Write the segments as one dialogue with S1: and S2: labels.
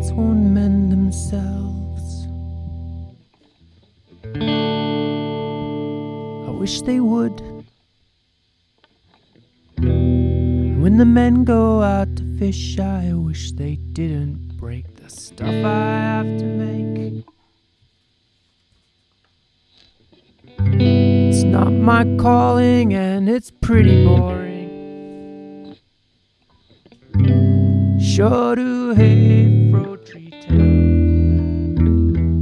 S1: hearts won't mend themselves. I wish they would. When the men go out to fish, I wish they didn't break the stuff I have to make. It's not my calling and it's pretty boring. Sure to hate fro tree town.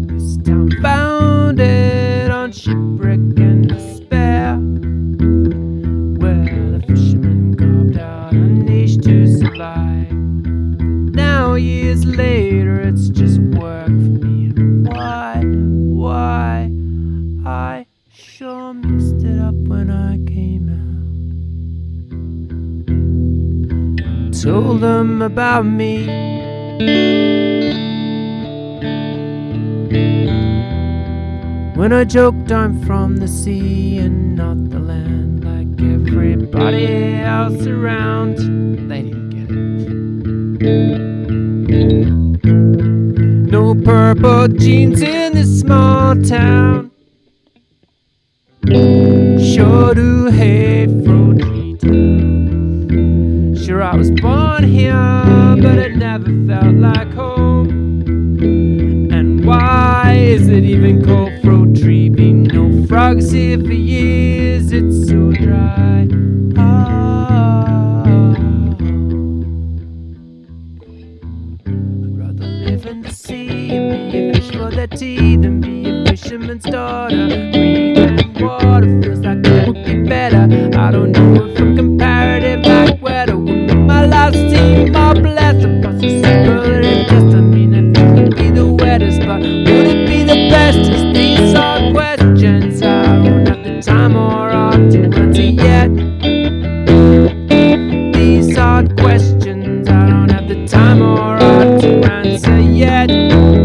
S1: This town founded on shipwreck and despair. Where the fishermen carved out a niche to survive. Now years later, it's just work for me. Why, why, Told them about me. When I joked I'm from the sea and not the land like everybody else around, they didn't get it. No purple jeans in this small town. Sure do hate was born here, but it never felt like home. And why is it even called fruit tree? Been no frogs here for years, it's so dry. Ah. Rather live in the sea and be a fish for their tea than be a fisherman's daughter. Questions I don't have the time or heart to answer yet. These are questions I don't have the time or heart to answer yet.